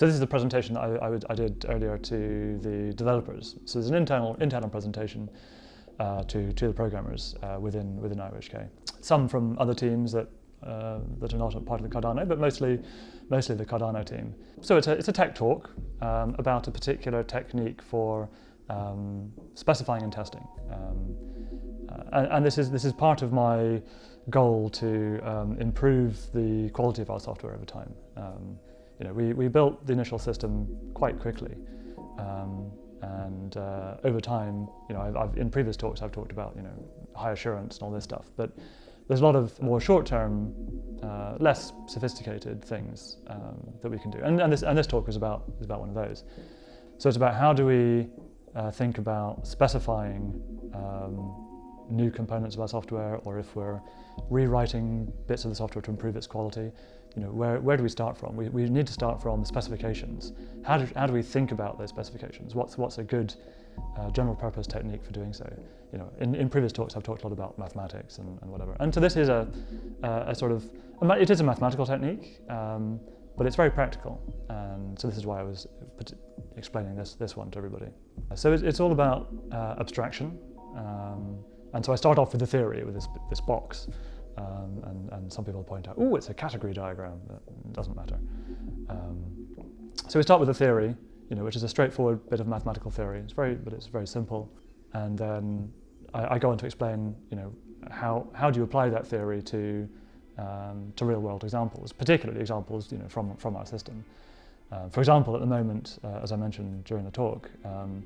So this is the presentation that I, I, would, I did earlier to the developers. So there's an internal, internal presentation uh, to, to the programmers uh, within, within IOHK. Some from other teams that, uh, that are not part of the Cardano, but mostly, mostly the Cardano team. So it's a, it's a tech talk um, about a particular technique for um, specifying and testing. Um, uh, and, and, this, is, this is part of my goal to um, improve the quality of our software over time. Um, you know, we, we built the initial system quite quickly. Um, and uh, over time, you know, I've, I've, in previous talks I've talked about, you know, high assurance and all this stuff, but there's a lot of more short-term, uh, less sophisticated things um, that we can do. And, and, this, and this talk is about, is about one of those. So it's about how do we uh, think about specifying um, new components of our software or if we're rewriting bits of the software to improve its quality, you know, where, where do we start from? We, we need to start from the specifications. How do, how do we think about those specifications? What's, what's a good uh, general purpose technique for doing so? You know, in, in previous talks I've talked a lot about mathematics and, and whatever. And so this is a, a, sort of, it is a mathematical technique, um, but it's very practical. And so this is why I was explaining this, this one to everybody. So it's, it's all about uh, abstraction. Um, and so I start off with the theory, with this, this box. Um, and, and, some people point out, oh, it's a category diagram. That doesn't matter. Um, so we start with the theory, you know, which is a straightforward bit of mathematical theory. It's very, but it's very simple. And then I, I go on to explain, you know, how, how do you apply that theory to, um, to real world examples, particularly examples, you know, from, from our system. Uh, for example, at the moment, uh, as I mentioned during the talk, um,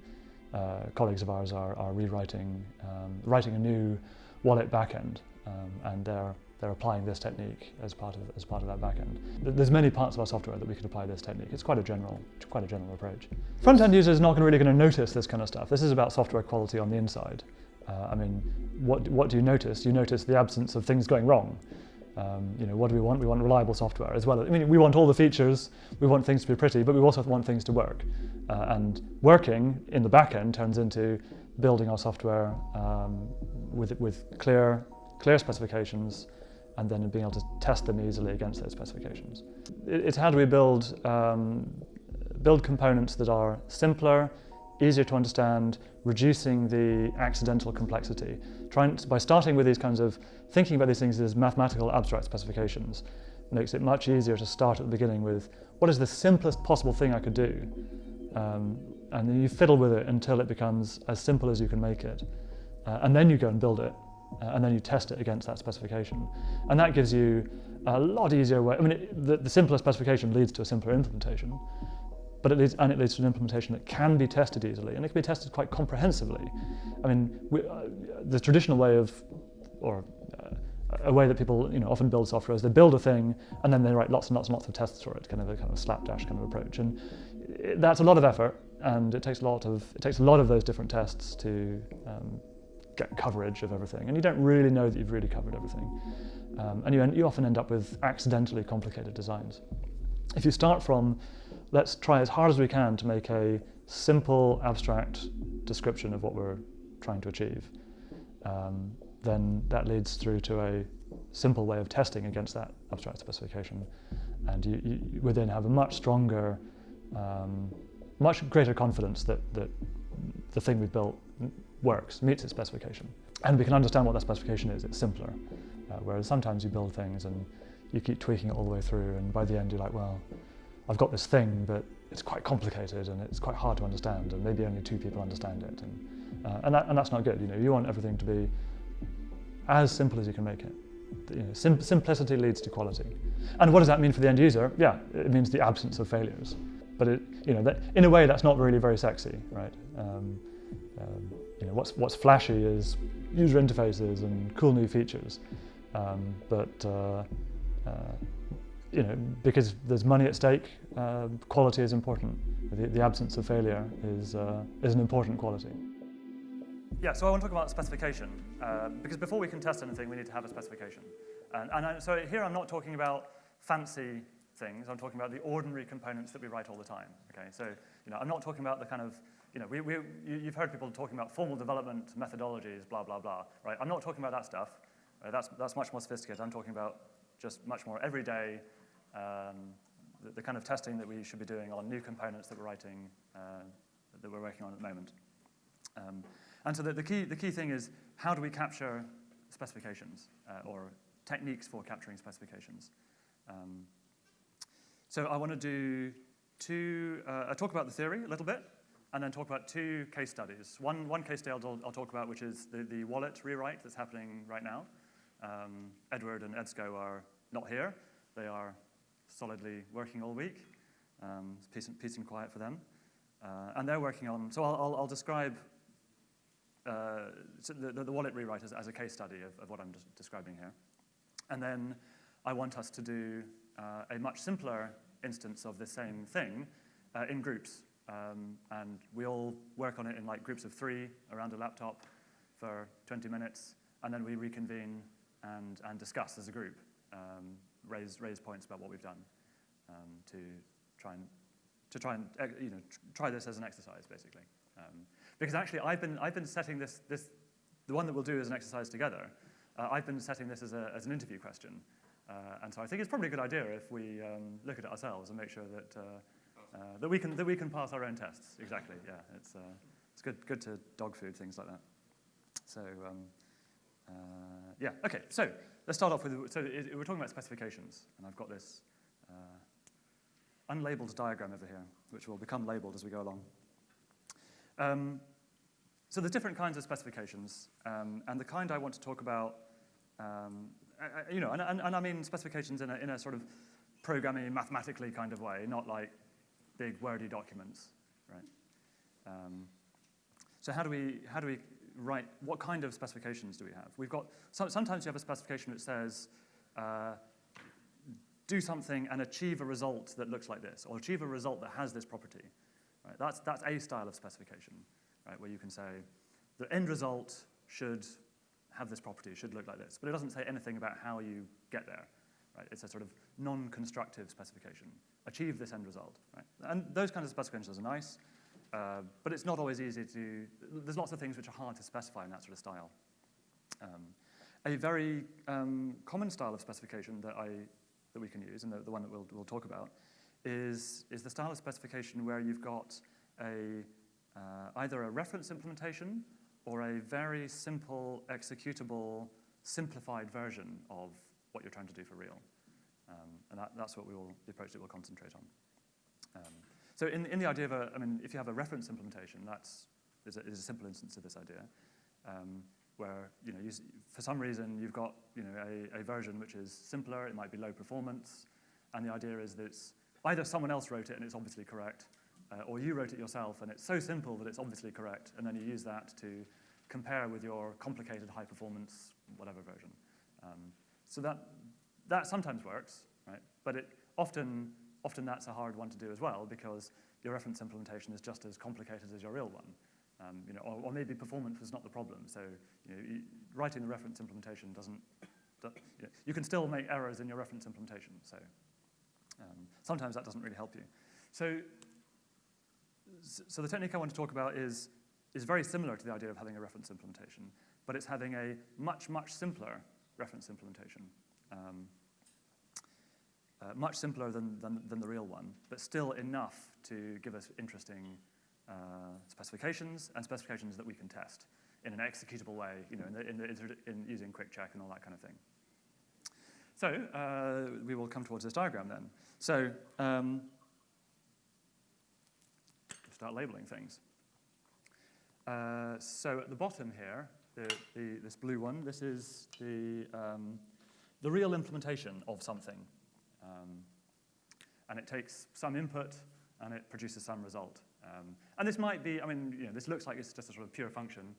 uh, colleagues of ours are, are rewriting, um, writing a new wallet backend, um, and they're they're applying this technique as part of as part of that backend. There's many parts of our software that we could apply this technique. It's quite a general, quite a general approach. Front-end users are not really going to notice this kind of stuff. This is about software quality on the inside. Uh, I mean, what what do you notice? You notice the absence of things going wrong. Um, you know, what do we want? We want reliable software as well. I mean, we want all the features, we want things to be pretty, but we also want things to work. Uh, and working in the back end turns into building our software um, with, with clear, clear specifications and then being able to test them easily against those specifications. It's how do we build, um, build components that are simpler, easier to understand, reducing the accidental complexity. Trying to, by starting with these kinds of, thinking about these things as mathematical abstract specifications, makes it much easier to start at the beginning with what is the simplest possible thing I could do? Um, and then you fiddle with it until it becomes as simple as you can make it. Uh, and then you go and build it, and then you test it against that specification. And that gives you a lot easier way, I mean, it, the, the simpler specification leads to a simpler implementation, but it leads, and it leads to an implementation that can be tested easily, and it can be tested quite comprehensively. I mean, we, uh, the traditional way of, or uh, a way that people you know, often build software is they build a thing and then they write lots and lots and lots of tests for it, kind of a kind of slapdash kind of approach. And it, that's a lot of effort, and it takes a lot of it takes a lot of those different tests to um, get coverage of everything, and you don't really know that you've really covered everything. Um, and you, you often end up with accidentally complicated designs. If you start from let's try as hard as we can to make a simple, abstract description of what we're trying to achieve. Um, then that leads through to a simple way of testing against that abstract specification. And you, you would then have a much stronger, um, much greater confidence that, that the thing we've built works, meets its specification. And we can understand what that specification is, it's simpler. Uh, whereas sometimes you build things and you keep tweaking it all the way through and by the end you're like, well, I've got this thing, but it's quite complicated and it's quite hard to understand, and maybe only two people understand it. And, uh, and, that, and that's not good. You know, you want everything to be as simple as you can make it. You know, sim simplicity leads to quality. And what does that mean for the end user? Yeah, it means the absence of failures. But it, you know, that, in a way, that's not really very sexy, right? Um, um, you know, what's what's flashy is user interfaces and cool new features. Um, but uh, uh, you know, because there's money at stake, uh, quality is important. The, the, absence of failure is, uh, is an important quality. Yeah, so I want to talk about specification, uh, because before we can test anything, we need to have a specification. And, and I, so here I'm not talking about fancy things, I'm talking about the ordinary components that we write all the time, okay? So, you know, I'm not talking about the kind of, you know, we, we, you've heard people talking about formal development methodologies, blah, blah, blah, right? I'm not talking about that stuff. That's, that's much more sophisticated. I'm talking about just much more everyday um, the, the, kind of testing that we should be doing on new components that we're writing, uh, that we're working on at the moment. Um, and so the, the, key, the key thing is how do we capture specifications uh, or techniques for capturing specifications. Um, so I want to do two, uh, talk about the theory a little bit, and then talk about two case studies. One, one case study I'll, I'll talk about, which is the, the wallet rewrite that's happening right now. Um, Edward and Edsko are not here. They are solidly working all week. Um, it's peace and, peace and quiet for them. Uh, and they're working on, so I'll, I'll, I'll describe uh, so the, the, wallet rewrite as, as, a case study of, of what I'm describing here. And then I want us to do uh, a much simpler instance of the same thing uh, in groups. Um, and we all work on it in like groups of three around a laptop for 20 minutes, and then we reconvene and, and discuss as a group, um, raise, raise points about what we've done um, to try and, to try and you know, try this as an exercise, basically. Um, because actually, I've been, I've been setting this, this, the one that we'll do as an exercise together, uh, I've been setting this as, a, as an interview question. Uh, and so I think it's probably a good idea if we um, look at it ourselves and make sure that, uh, uh, that, we can, that we can pass our own tests. Exactly, yeah. It's, uh, it's good, good to dog food, things like that. So, um, uh, yeah, okay. So let's start off with, so it, we're talking about specifications. And I've got this unlabeled diagram over here, which will become labeled as we go along. Um, so there's different kinds of specifications, um, and the kind I want to talk about, um, I, you know, and, and, and, I mean specifications in a, in a sort of programming, mathematically kind of way, not like big wordy documents, right? Um, so how do we how do we write? What kind of specifications do we have? We've got so, sometimes you have a specification that says. Uh, do something and achieve a result that looks like this, or achieve a result that has this property. Right? That's, that's a style of specification, right? where you can say the end result should have this property, should look like this, but it doesn't say anything about how you get there. Right? It's a sort of non-constructive specification. Achieve this end result. Right? And those kinds of specifications are nice, uh, but it's not always easy to, there's lots of things which are hard to specify in that sort of style. Um, a very um, common style of specification that, I, that we can use, and the, the one that we'll, we'll talk about, is, is the style of specification where you've got a, uh, either a reference implementation or a very simple, executable, simplified version of what you're trying to do for real. Um, and that, that's what we will, the approach that we'll concentrate on. Um, so in, in the idea of a, I mean, if you have a reference implementation, that's is a, is a simple instance of this idea, um, where you know, you, for some reason you've got you know, a, a version which is simpler, it might be low performance, and the idea is that it's either someone else wrote it and it's obviously correct, uh, or you wrote it yourself and it's so simple that it's obviously correct, and then you use that to compare with your complicated high performance whatever version. Um, so that, that sometimes works, right? But it often, often that's a hard one to do as well because your reference implementation is just as complicated as your real one. Um, you know, or, or, maybe performance was not the problem. So you know, you, writing the reference implementation doesn't, you, know, you can still make errors in your reference implementation. So um, sometimes that doesn't really help you. So, so the technique I want to talk about is, is very similar to the idea of having a reference implementation, but it's having a much, much simpler reference implementation. Um, uh, much simpler than, than, than, the real one, but still enough to give us interesting uh, specifications and specifications that we can test in an executable way, you know, in, the, in, the, in using QuickCheck and all that kind of thing. So uh, we will come towards this diagram then. So um, start labeling things. Uh, so at the bottom here, the, the, this blue one, this is the, um, the real implementation of something. Um, and it takes some input and it produces some result. Um, and this might be, I mean, you know, this looks like it's just a sort of pure function.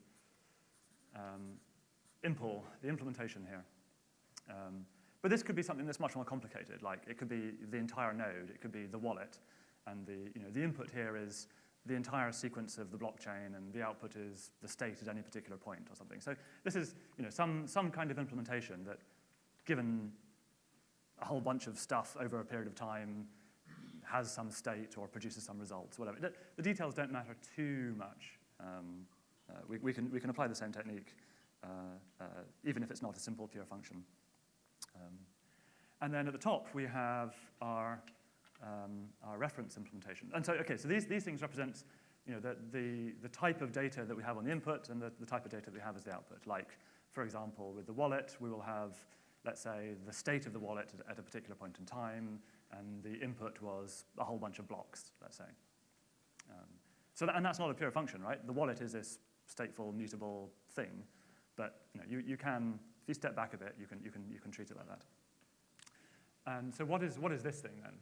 Um, impl, the implementation here. Um, but this could be something that's much more complicated. Like it could be the entire node, it could be the wallet, and the, you know, the input here is the entire sequence of the blockchain, and the output is the state at any particular point or something. So this is you know, some, some kind of implementation that, given a whole bunch of stuff over a period of time, has some state or produces some results, whatever. The, details don't matter too much. Um, uh, we, we, can, we can apply the same technique, uh, uh, even if it's not a simple pure function. Um, and then at the top, we have our um, our reference implementation. And so, okay, so these, these things represent you know, the, the, the type of data that we have on the input and the, the type of data that we have as the output. Like, for example, with the wallet, we will have, let's say, the state of the wallet at, a particular point in time, and the input was a whole bunch of blocks, let's say. Um, so that, and that's not a pure function, right? The wallet is this stateful, mutable thing, but you, know, you, you can, if you step back a bit, you can, you, can, you can treat it like that. And so what is, what is this thing then?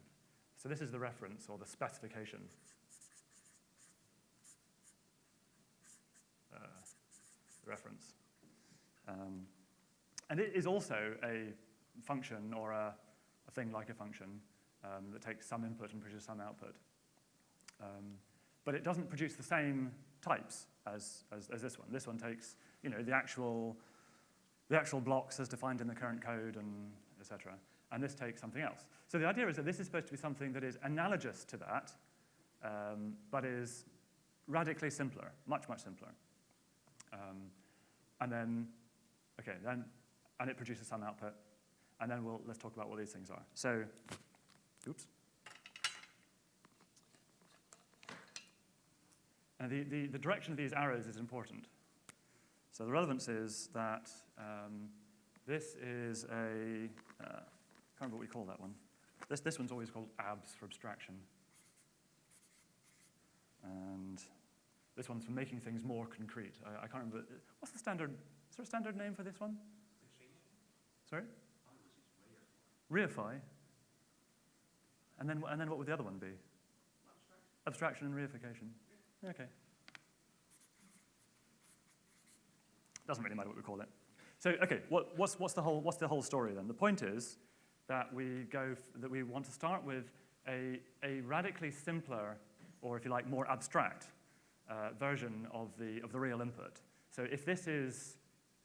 So this is the reference or the specification. Uh, reference. Um, and it is also a function or a, a thing like a function um, that takes some input and produces some output. Um, but it doesn't produce the same types as, as, as, this one. This one takes you know, the, actual, the actual blocks as defined in the current code and etc and this takes something else. So the idea is that this is supposed to be something that is analogous to that, um, but is radically simpler, much, much simpler. Um, and then, okay, then, and it produces some output, and then we'll, let's talk about what these things are. So, oops. And the, the, the direction of these arrows is important. So the relevance is that um, this is a, uh, can't remember what we call that one. This, this one's always called abs for abstraction. And this one's for making things more concrete. I, I can't remember. What's the standard? Is there a standard name for this one? Sorry? Reify. And then, and then what would the other one be? Abstraction, Abstraction and reification. Okay. Doesn't really matter what we call it. So, okay, what, what's, what's, the whole, what's the whole story then? The point is that we, go that we want to start with a, a radically simpler, or if you like, more abstract uh, version of the, of the real input. So if this is,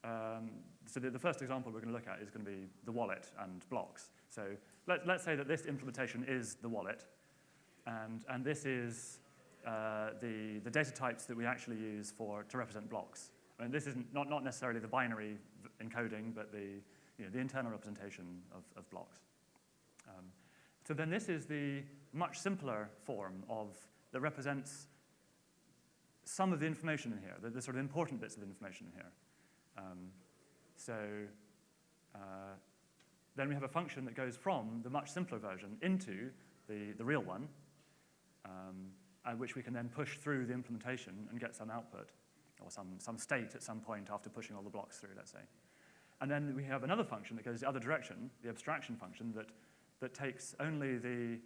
um, so the, the, first example we're going to look at is going to be the wallet and blocks. So let, let's say that this implementation is the wallet, and, and this is uh, the, the data types that we actually use for, to represent blocks. I mean, this is not, not necessarily the binary encoding, but the, you know, the internal representation of, of blocks. Um, so then this is the much simpler form of that represents some of the information in here, the, the sort of important bits of information in here. Um, so uh, then we have a function that goes from the much simpler version into the, the real one, um, which we can then push through the implementation and get some output, or some, some state at some point after pushing all the blocks through, let's say. And then we have another function that goes the other direction, the abstraction function, that, that takes only the,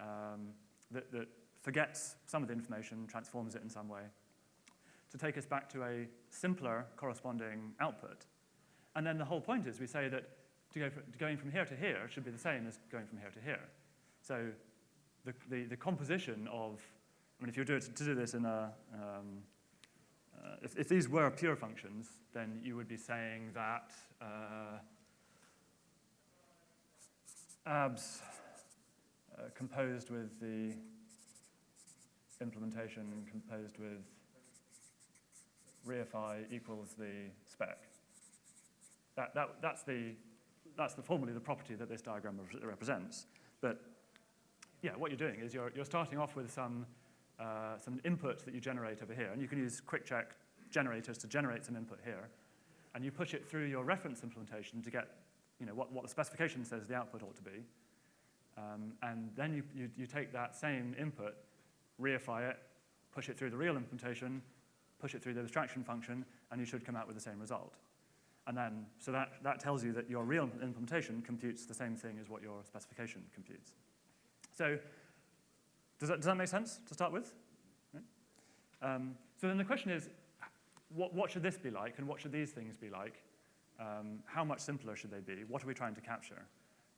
um, that, that forgets some of the information, transforms it in some way, to take us back to a simpler corresponding output. And then the whole point is we say that to go going from here to here should be the same as going from here to here. So the, the, the composition of, I mean, if you were to, to do this in a, um, uh, if, if, these were pure functions, then you would be saying that uh, abs uh, composed with the implementation composed with reify equals the spec. That, that, that's, the, that's the formally the property that this diagram represents. But yeah, what you're doing is you're, you're starting off with some uh, some input that you generate over here. And you can use QuickCheck generators to generate some input here. And you push it through your reference implementation to get you know, what, what the specification says the output ought to be. Um, and then you, you, you take that same input, reify it, push it through the real implementation, push it through the abstraction function, and you should come out with the same result. And then, so that, that tells you that your real implementation computes the same thing as what your specification computes. So does that, does that make sense to start with? Um, so then the question is, what, what should this be like and what should these things be like? Um, how much simpler should they be? What are we trying to capture?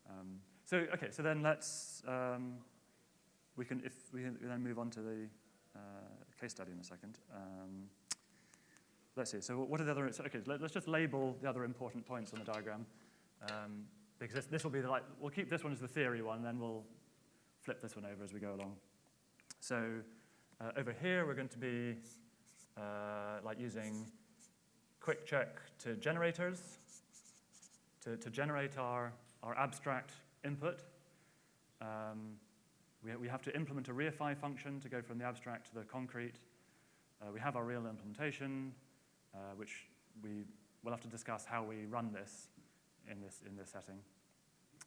Um, so, okay, so then let's, um, we can, if we then move on to the uh, case study in a second. Um, let's see, so what are the other, okay, let, us just label the other important points on the diagram. Um, because this, this will be the, like, we'll keep this one as the theory one, then we'll flip this one over as we go along. So uh, over here, we're going to be uh, like using QuickCheck to generators to, to generate our, our abstract input. Um, we, we have to implement a reify function to go from the abstract to the concrete. Uh, we have our real implementation, uh, which we will have to discuss how we run this in this, in this setting.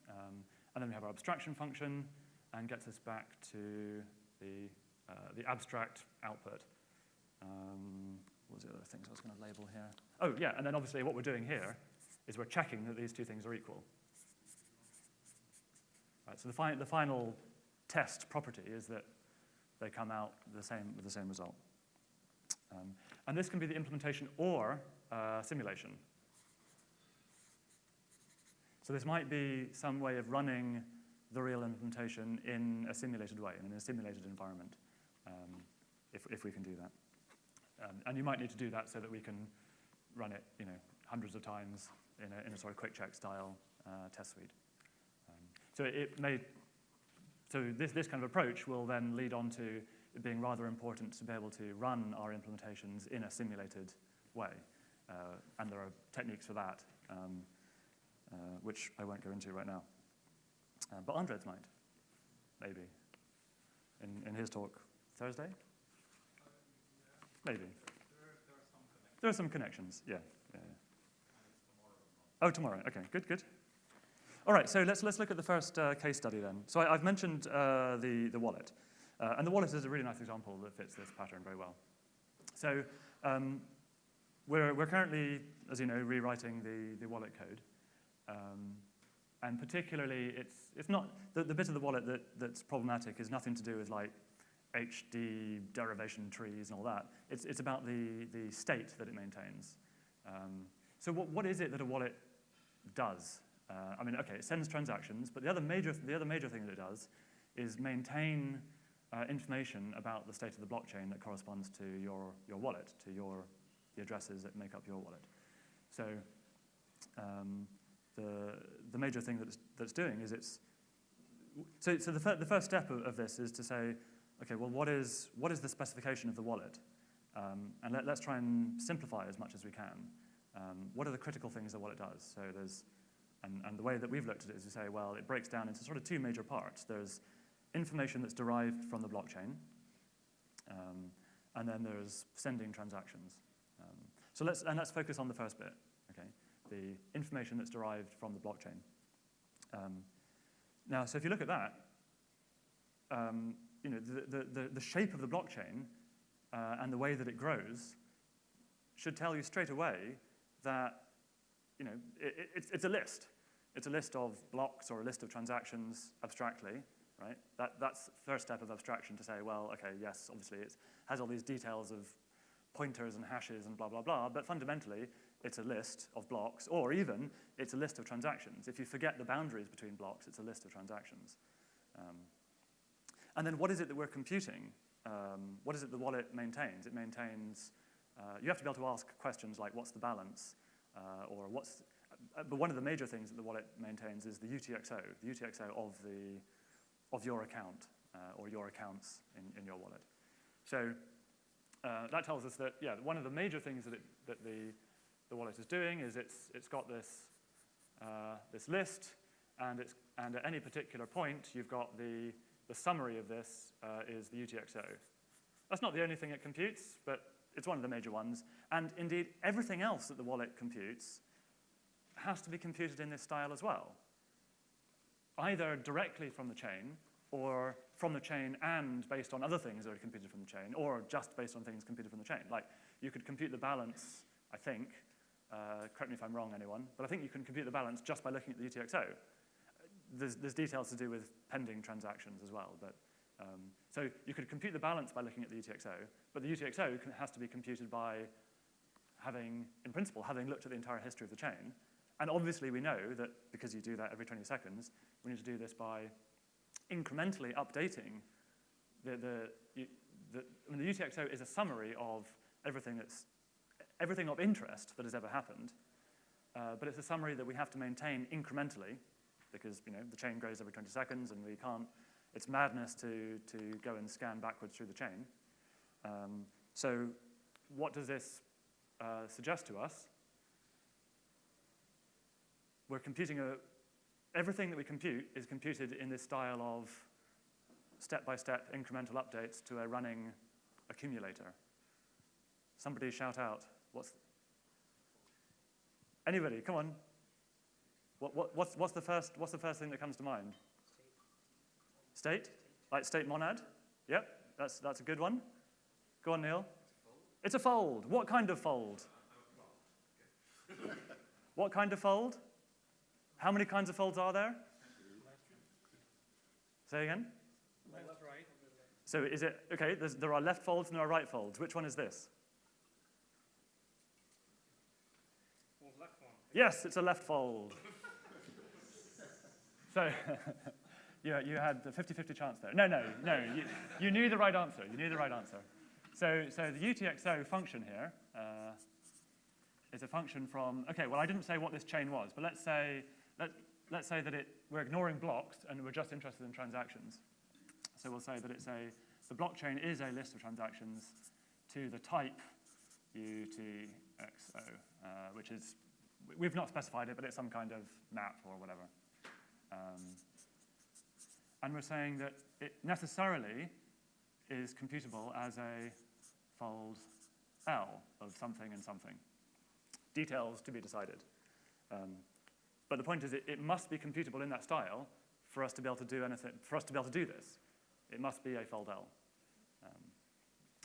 Um, and then we have our abstraction function and gets us back to the, uh, the abstract output. Um, what was the other things I was going to label here? Oh, yeah, and then obviously what we're doing here is we're checking that these two things are equal. Right, so the, fi the final test property is that they come out the same, with the same result. Um, and this can be the implementation or uh, simulation. So this might be some way of running the real implementation in a simulated way, in a simulated environment, um, if, if we can do that. Um, and you might need to do that so that we can run it you know, hundreds of times in a, in a sort of QuickCheck style uh, test suite. Um, so it may, so this, this kind of approach will then lead on to being rather important to be able to run our implementations in a simulated way. Uh, and there are techniques for that, um, uh, which I won't go into right now. Uh, but Andres might, maybe, in, in his talk Thursday? Maybe. There are some connections, yeah. yeah, yeah. Oh, tomorrow. Okay, good, good. All right, so let's, let's look at the first uh, case study then. So I, have mentioned uh, the, the wallet. Uh, and the wallet is a really nice example that fits this pattern very well. So um, we're, we're currently, as you know, rewriting the, the wallet code. Um, and particularly, it's, it's not, the, the bit of the wallet that, that's problematic is nothing to do with like HD derivation trees and all that. It's, it's about the, the state that it maintains. Um, so what, what is it that a wallet does. Uh, I mean, okay, it sends transactions, but the other major, the other major thing that it does is maintain uh, information about the state of the blockchain that corresponds to your, your wallet, to your, the addresses that make up your wallet. So um, the, the major thing that it's, that it's doing is it's, so, so the, fir the first step of, of, this is to say, okay, well, what is, what is the specification of the wallet? Um, and let, let's try and simplify as much as we can. Um, what are the critical things that wallet does? So there's, and, and the way that we've looked at it is to say, well, it breaks down into sort of two major parts. There's information that's derived from the blockchain, um, and then there's sending transactions. Um, so let's, and let's focus on the first bit, okay? The information that's derived from the blockchain. Um, now, so if you look at that, um, you know, the, the, the, shape of the blockchain uh, and the way that it grows should tell you straight away that you know, it, it's, it's a list. It's a list of blocks or a list of transactions abstractly, right? That, that's the first step of abstraction to say, well, okay, yes, obviously it has all these details of pointers and hashes and blah, blah, blah, but fundamentally it's a list of blocks, or even it's a list of transactions. If you forget the boundaries between blocks, it's a list of transactions. Um, and then what is it that we're computing? Um, what is it the wallet maintains? It maintains, uh, you have to be able to ask questions like what's the balance? uh, or what's, uh, but one of the major things that the wallet maintains is the UTXO, the UTXO of, the, of your account uh, or your accounts in, in your wallet. So uh, that tells us that, yeah, one of the major things that, it, that the, the wallet is doing is it's, it's got this, uh, this list, and, it's, and at any particular point, you've got the, the summary of this uh, is the UTXO. That's not the only thing it computes, but it's one of the major ones. And indeed, everything else that the wallet computes has to be computed in this style as well, either directly from the chain or from the chain and based on other things that are computed from the chain, or just based on things computed from the chain. Like, you could compute the balance, I think, uh, correct me if I'm wrong, anyone, but I think you can compute the balance just by looking at the UTXO. There's, there's details to do with pending transactions as well, but um, so you could compute the balance by looking at the UTXO, but the UTXO can, has to be computed by having, in principle, having looked at the entire history of the chain. And obviously we know that because you do that every 20 seconds, we need to do this by incrementally updating the, the, the, I mean, the UTXO is a summary of everything that's, everything of interest that has ever happened, uh, but it's a summary that we have to maintain incrementally because you know, the chain grows every 20 seconds and we can't it's madness to, to go and scan backwards through the chain. Um, so what does this uh, suggest to us? We're computing a, everything that we compute is computed in this style of step-by-step incremental updates to a running accumulator? Somebody shout out. What's anybody? Come on. What, what, what's, what's, the first, what's the first thing that comes to mind? State? Like state monad? Yep, that's, that's a good one. Go on, Neil. It's a fold. What kind of fold? what kind of fold? How many kinds of folds are there? Say again? Left, right. So is it, okay, there are left folds and there are right folds. Which one is this? Well, one. Yes, it's a left fold. so you, you had the 50-50 chance there. No, no, no, you, you knew the right answer. You knew the right answer. So, so the UTXO function here uh, is a function from, okay, well, I didn't say what this chain was, but let's say, let, let's say that it, we're ignoring blocks and we're just interested in transactions. So we'll say that it's a, the blockchain is a list of transactions to the type UTXO, uh, which is, we've not specified it, but it's some kind of map or whatever. Um, and we're saying that it necessarily is computable as a fold L of something and something. Details to be decided. Um, but the point is it, it must be computable in that style for us to be able to do anything, for us to be able to do this. It must be a fold L. Um,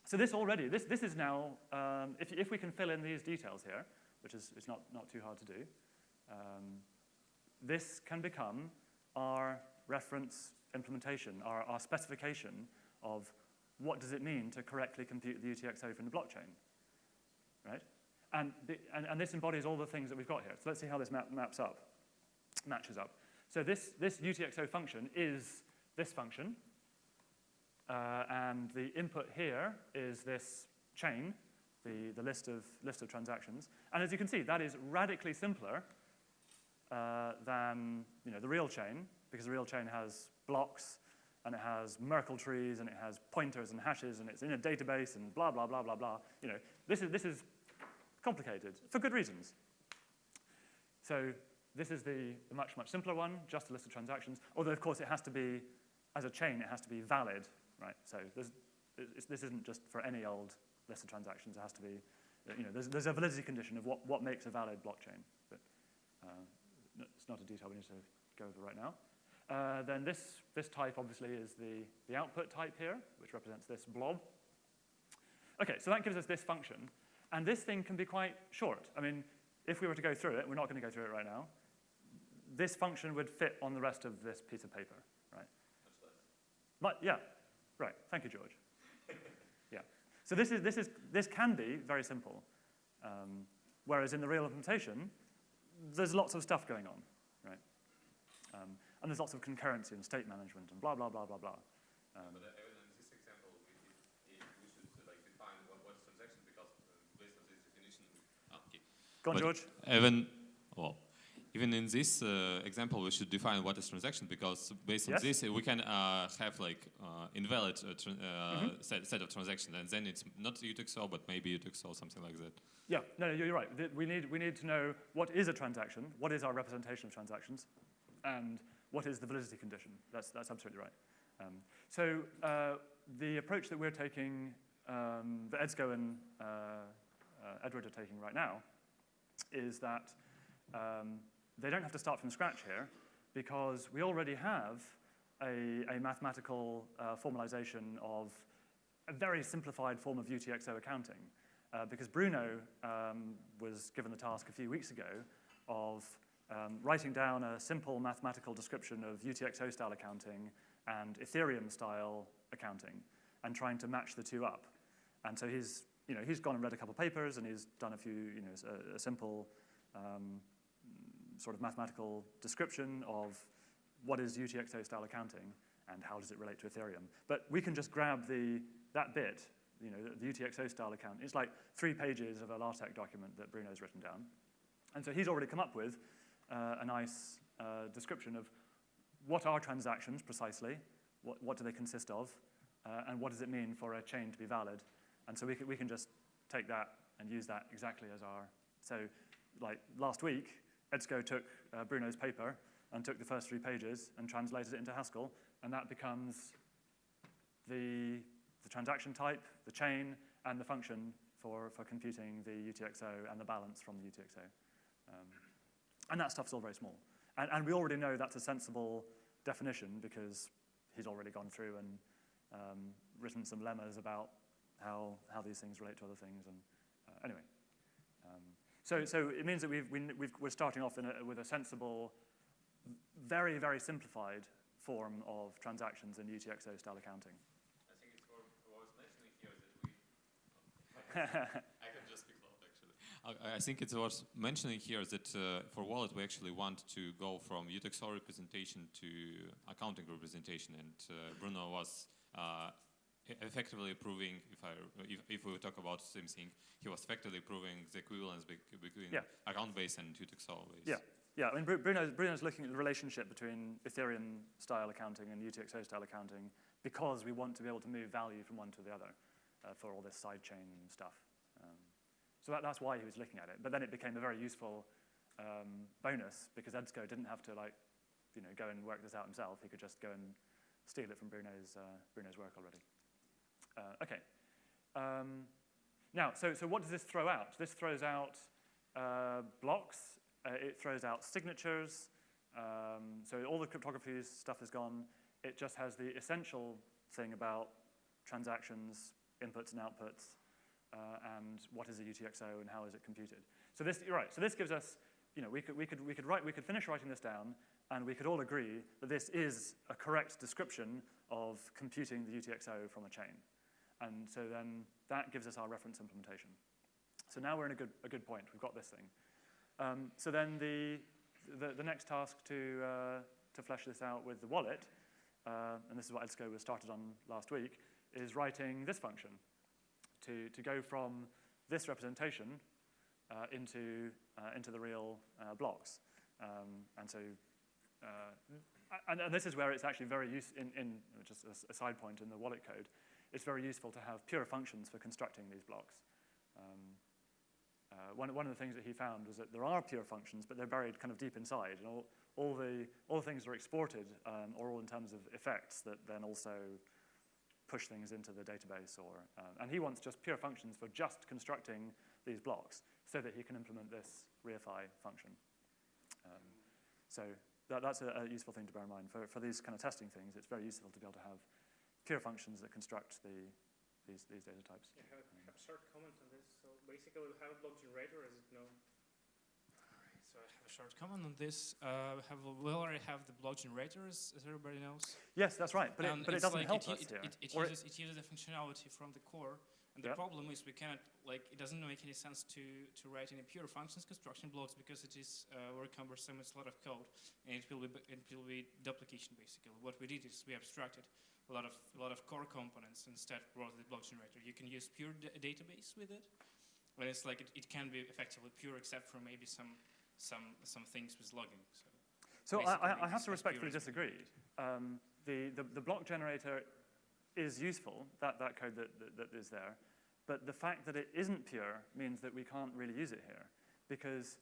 so this already, this, this is now, um, if, if we can fill in these details here, which is, is not, not too hard to do, um, this can become our reference implementation, our, our specification of what does it mean to correctly compute the UTXO from the blockchain, right? And, the, and, and, this embodies all the things that we've got here. So let's see how this map, maps up, matches up. So this, this UTXO function is this function, uh, and the input here is this chain, the, the list, of, list of transactions. And as you can see, that is radically simpler uh, than you know, the real chain, because the real chain has blocks, and it has Merkle trees, and it has pointers and hashes, and it's in a database, and blah, blah, blah, blah, blah. You know, this is, this is complicated, for good reasons. So this is the, much, much simpler one, just a list of transactions, although, of course, it has to be, as a chain, it has to be valid right? So this isn't just for any old list of transactions. It has to be, you know, there's, there's a validity condition of what, what makes a valid blockchain. But uh, it's not a detail we need to go over right now. Uh, then this, this type obviously is the, the output type here, which represents this blob. Okay, so that gives us this function. And this thing can be quite short. I mean, if we were to go through it, we're not going to go through it right now, this function would fit on the rest of this piece of paper, right? But, yeah, Right, thank you, George. yeah. So this, is, this, is, this can be very simple, um, whereas in the real implementation, there's lots of stuff going on, right? Um, and there's lots of concurrency and state management and blah, blah, blah, blah, blah. Um, but in this example, we, we should like define what, what's transaction because based on this definition. Okay. Go on, but George. Even, well, even in this uh, example, we should define what is transaction because based on yes. this, we can uh, have like uh, invalid mm -hmm. set, set, of transactions, and then it's not UTXO, but maybe UTXO, something like that. Yeah, no, you're right. We need, we need to know what is a transaction, what is our representation of transactions, and what is the validity condition. That's, that's absolutely right. Um, so uh, the approach that we're taking, um, that Edsko and Edward are taking right now, is that um, they don't have to start from scratch here because we already have a, a mathematical uh, formalization of a very simplified form of UTXO accounting. Uh, because Bruno um, was given the task a few weeks ago of um, writing down a simple mathematical description of UTXO-style accounting and Ethereum-style accounting and trying to match the two up. And so he's, you know, he's gone and read a couple papers and he's done a few, you know, a, a simple um, sort of mathematical description of what is UTXO-style accounting and how does it relate to Ethereum. But we can just grab the, that bit, you know, the, the UTXO-style account. It's like three pages of a LaTeX document that Bruno's written down. And so he's already come up with uh, a nice uh, description of what are transactions precisely, what, what do they consist of, uh, and what does it mean for a chain to be valid. And so we can, we can just take that and use that exactly as our, so like last week, Edsko took uh, Bruno's paper and took the first three pages and translated it into Haskell, and that becomes the, the transaction type, the chain, and the function for, for computing the UTXO and the balance from the UTXO. Um, and that stuff's all very small. And, and we already know that's a sensible definition because he's already gone through and um, written some lemmas about how, how these things relate to other things. And uh, anyway, so, so it means that we've, we, we've, we're starting off a, with a sensible, very, very simplified form of transactions in UTXO style accounting. I think it's worth mentioning here that we. I think it's worth mentioning here that uh, for wallet we actually want to go from UTXO representation to accounting representation, and uh, Bruno was uh, effectively proving, if, I, if, if we talk about the same thing, he was effectively proving the equivalence between Yeah. account base and UTXO base. Yeah, yeah. I mean, Bru- Bruno's, Bruno's looking at the relationship between Ethereum style accounting and UTXO style accounting because we want to be able to move value from one to the other uh, for all this sidechain stuff. Um, so that, that's why he was looking at it. But then it became a very useful um, bonus because Edsko didn't have to like, you know, go and work this out himself. He could just go and steal it from Bruno's, uh, Bruno's work already. Uh, okay. Um, now, so, so what does this throw out? This throws out uh, blocks, uh, it throws out signatures, um, so all the cryptography stuff is gone. It just has the essential thing about transactions, inputs and outputs, uh, and what is a UTXO and how is it computed. So this, right, so this gives us, you know, we could, we could, we could, write, we could finish writing this down and we could all agree that this is a correct description of computing the UTXO from a chain. And so then that gives us our reference implementation. So now we're in a good, a good point. We've got this thing. Um, so then the, the, the, next task to, uh, to flesh this out with the wallet, uh, and this is what Edsko was started on last week, is writing this function to, to go from this representation uh, into, uh, into the real uh, blocks. Um, and so, uh, and, and, this is where it's actually very useful, in, in, just a, a side point in the wallet code, it's very useful to have pure functions for constructing these blocks. Um, uh, one, one of the things that he found was that there are pure functions, but they're buried kind of deep inside, and all, all, the, all the things are exported um, are all in terms of effects that then also push things into the database. Or, uh, and he wants just pure functions for just constructing these blocks so that he can implement this reify function. Um, so that, that's a, a, useful thing to bear in mind. For, for these kind of testing things, it's very useful to be able to have pure functions that construct the, these, these data types. Yeah, have, a, have short comment on this. So basically, we have a block generator, as it no? So I have a short comment on this. Uh, have, we already have the block generators, as everybody knows. Yes, that's right, but, it, but it doesn't like help it, us it, here. It, it, Or uses, it uses the functionality from the core, and the Yep. problem is we cannot, like, it doesn't make any sense to, to write any pure functions construction blocks because it is uh, very cumbersome, it's a lot of code, and it will be, it will be duplication, basically. What we did is we abstracted a lot of, a lot of core components instead of the block generator. You can use pure da- database with it, but it's like it, it can be effectively pure except for maybe some, some, some things with logging. So. So I, I, I have to respectfully disagree. Um, the, the, the block generator is useful, that, that code that, that, that is there, but the fact that it isn't pure means that we can't really use it here because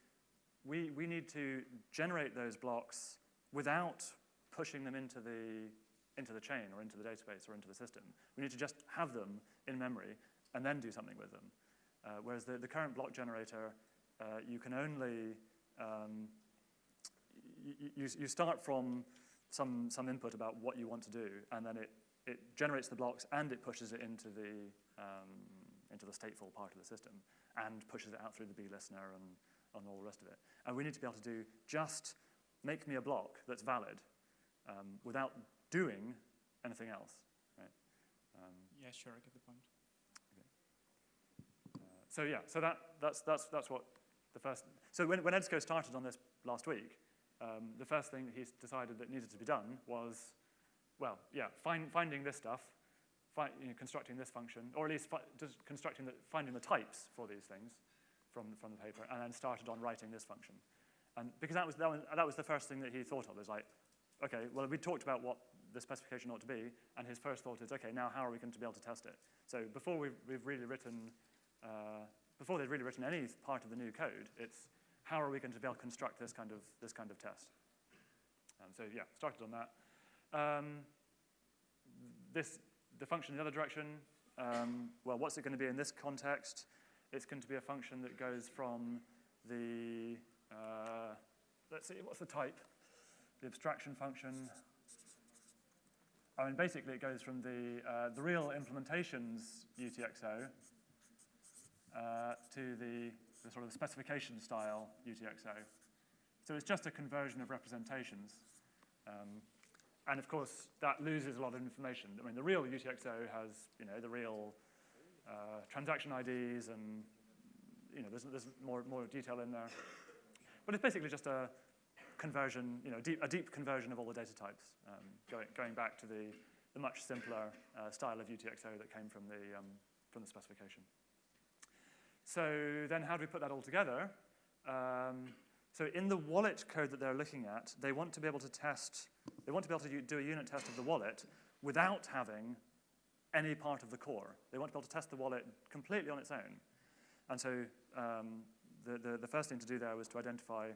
we, we need to generate those blocks without pushing them into the, into the chain or into the database or into the system. We need to just have them in memory and then do something with them. Uh, whereas the, the current block generator, uh, you can only um, you, you, start from some, some input about what you want to do, and then it, it generates the blocks and it pushes it into the, um, into the stateful part of the system and pushes it out through the B listener and, and all the rest of it. And we need to be able to do just make me a block that's valid um, without doing anything else. Right? Um, Yeah, sure, I get the point. so yeah, so that, that's, that's, that's what the first, so when, when Edsko started on this last week, um, the first thing that he decided that needed to be done was, well, yeah, find, finding this stuff, fi- you know, constructing this function, or at least just constructing the, finding the types for these things from, from the paper, and then started on writing this function. And because that was, that was, that was the first thing that he thought of, is like, okay, well, we talked about what the specification ought to be, and his first thought is, okay, now how are we going to be able to test it? So before we've, we've really written, uh, before they've really written any part of the new code, it's how are we going to be able to construct this kind of, this kind of test? Um, so yeah, started on that. Um, this, the function in the other direction, um, well, what's it going to be in this context? It's going to be a function that goes from the, uh, let's see, what's the type? The abstraction function. I mean, basically, it goes from the, uh, the real implementations UTXO uh, to the, the sort of specification style UTXO. So it's just a conversion of representations. Um, and of course, that loses a lot of information. I mean, the real UTXO has, you know, the real uh, transaction IDs and, you know, there's, there's more, more detail in there. But it's basically just a conversion, you know, deep, a deep conversion of all the data types, um, going, going back to the, the much simpler uh, style of UTXO that came from the, um, from the specification. So then how do we put that all together? Um, so in the wallet code that they're looking at, they want to be able to test, they want to be able to do a unit test of the wallet without having any part of the core. They want to be able to test the wallet completely on its own. And so um, the, the, the, first thing to do there was to identify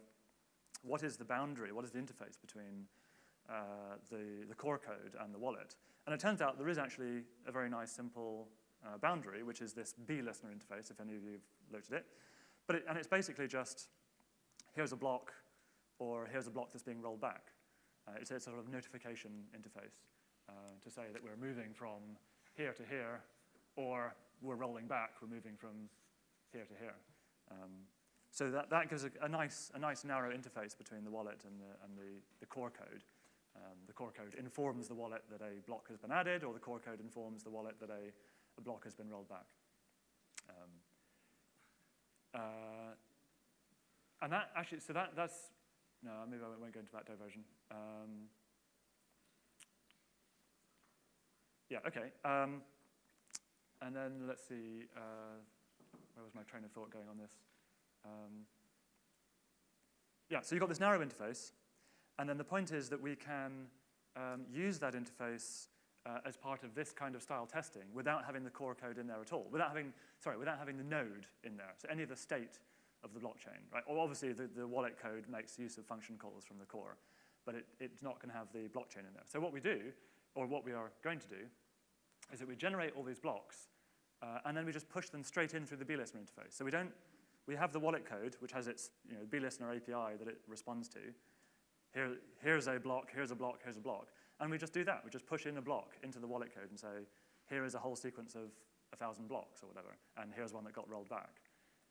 what is the boundary, what is the interface between uh, the, the core code and the wallet. And it turns out there is actually a very nice simple uh, boundary, which is this BListener interface, if any of you have looked at it. But it, and it's basically just here's a block, or here's a block that's being rolled back. Uh, it's a sort of notification interface uh, to say that we're moving from here to here, or we're rolling back, we're moving from here to here. Um, so that, that gives a, a, nice, a nice narrow interface between the wallet and the, and the, the core code. Um, the core code informs the wallet that a block has been added, or the core code informs the wallet that a, a block has been rolled back. Um, uh, and that actually, so that, that's, no, maybe I won't go into that diversion. Um, yeah, okay. Um, and then let's see, uh, where was my train of thought going on this? Um, yeah, so you've got this narrow interface, and then the point is that we can um, use that interface uh, as part of this kind of style testing without having the core code in there at all, without having, sorry, without having the node in there. So any of the state of the blockchain, right? Well, obviously, the, the wallet code makes use of function calls from the core, but it, it's not to have the blockchain in there. So what we do, or what we are going to do, is that we generate all these blocks, uh, and then we just push them straight in through the BListener interface. So we don't, we have the wallet code, which has its you know, BListener API that it responds to. Here, here's a block, here's a block, here's a block. And we just do that. We just push in a block into the wallet code and say, here is a whole sequence of a thousand blocks or whatever, and here's one that got rolled back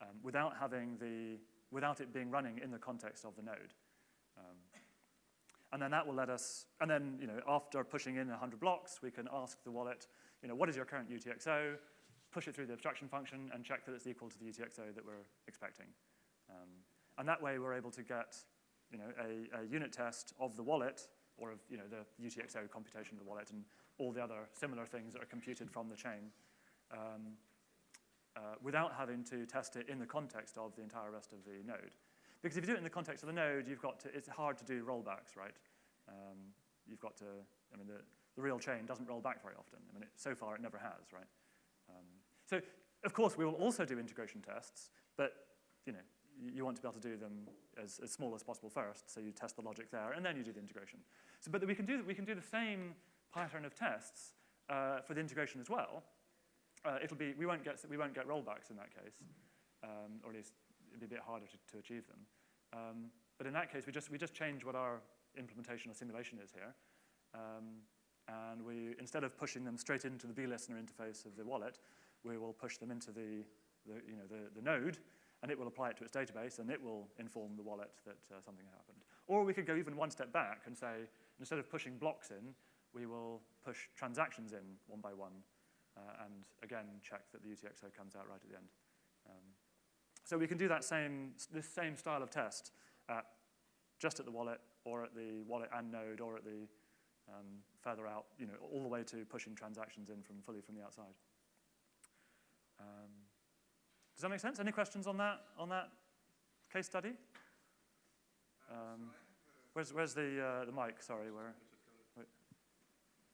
um, without having the, without it being running in the context of the node. Um, and then that will let us, and then you know, after pushing in 100 blocks, we can ask the wallet, you know, what is your current UTXO, push it through the abstraction function, and check that it's equal to the UTXO that we're expecting. Um, and that way we're able to get you know, a, a, unit test of the wallet, or of you know, the UTXO computation of the wallet, and all the other similar things that are computed from the chain. Um, uh, without having to test it in the context of the entire rest of the node. Because if you do it in the context of the node, you've got to, it's hard to do rollbacks, right? Um, you've got to, I mean, the, the real chain doesn't roll back very often. I mean, it, so far it never has, right? Um, so, of course, we will also do integration tests, but, you know, you want to be able to do them as, as small as possible first, so you test the logic there, and then you do the integration. So, but we can do, we can do the same pattern of tests uh, for the integration as well, uh, it'll be, we won't get, we won't get rollbacks in that case, um, or at least it'd be a bit harder to, to achieve them. Um, but in that case, we just, we just change what our implementation or simulation is here. Um, and we, instead of pushing them straight into the BListener interface of the wallet, we will push them into the, the, you know, the, the node, and it will apply it to its database, and it will inform the wallet that uh, something happened. Or we could go even one step back and say, instead of pushing blocks in, we will push transactions in one by one, uh, and again, check that the UTXO comes out right at the end. Um, so we can do that same, this same style of test at, just at the wallet or at the wallet and node or at the um, further out, you know, all the way to pushing transactions in from fully from the outside. Um, does that make sense? Any questions on that, on that case study? Um, where's, where's the, uh, the mic? Sorry, where? Wait.